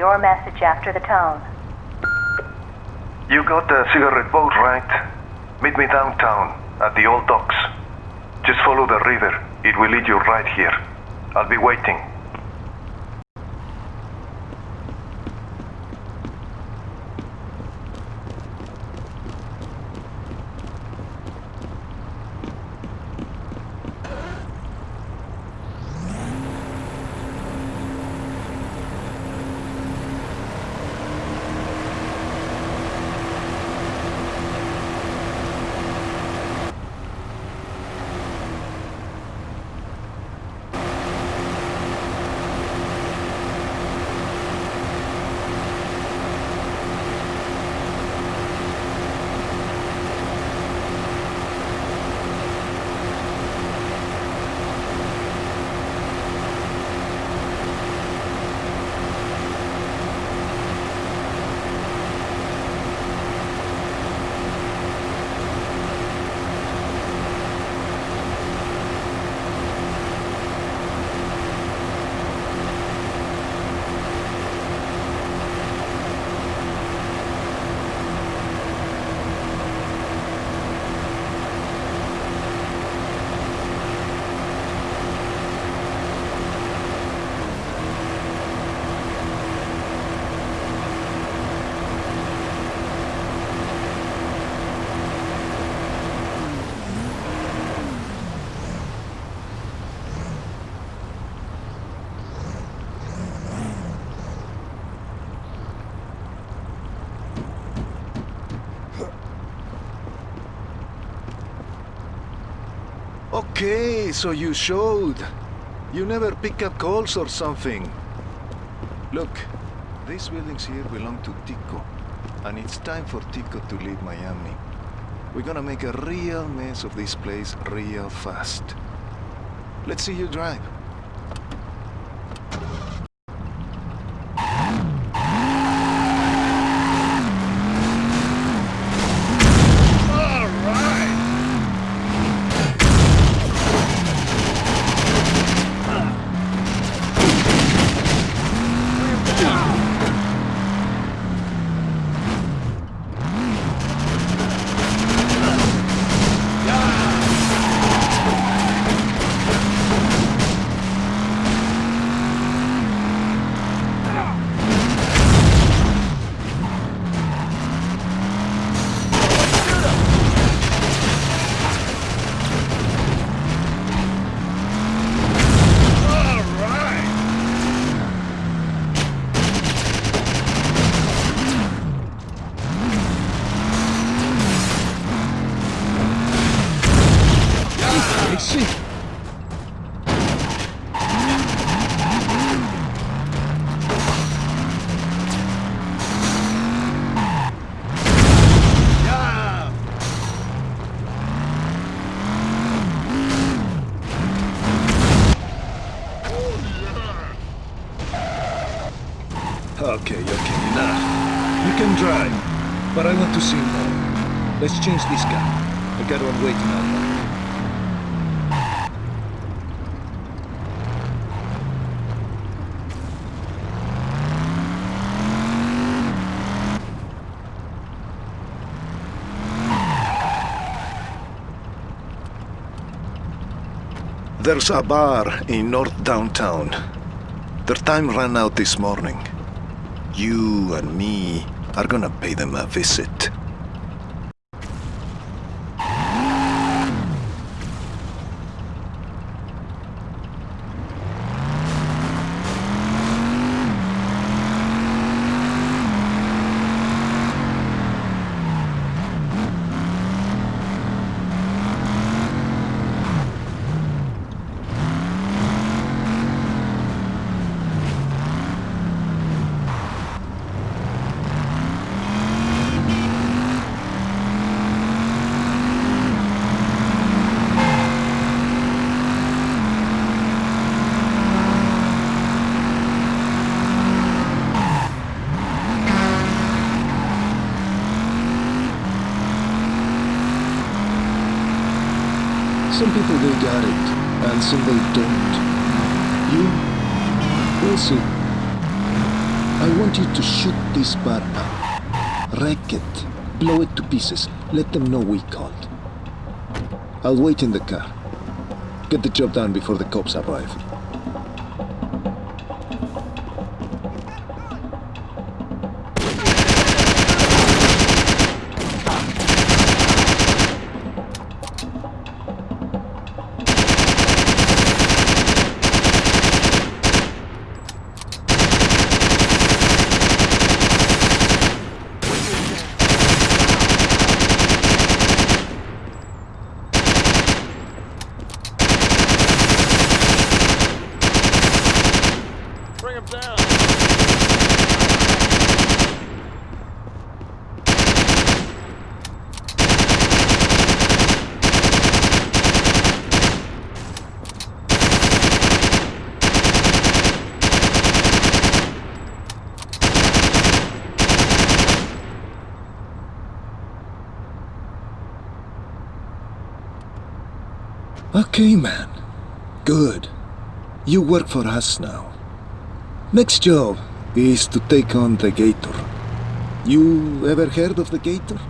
your message after the tone. You got the cigarette boat, right? Meet me downtown, at the old docks. Just follow the river. It will lead you right here. I'll be waiting. Okay, so you showed. You never pick up calls or something. Look, these buildings here belong to Tico. And it's time for Tico to leave Miami. We're gonna make a real mess of this place real fast. Let's see you drive. Okay, okay, enough. You can drive, but I want to see more. Let's change this guy. I got one waiting out there. There's a bar in North Downtown. Their time ran out this morning. You and me are gonna pay them a visit. Some people they got it, and some they don't. You, we'll see. I want you to shoot this bar up. Wreck it. Blow it to pieces. Let them know we called. I'll wait in the car. Get the job done before the cops arrive. Okay, man. Good. You work for us now. Next job is to take on the Gator. You ever heard of the Gator?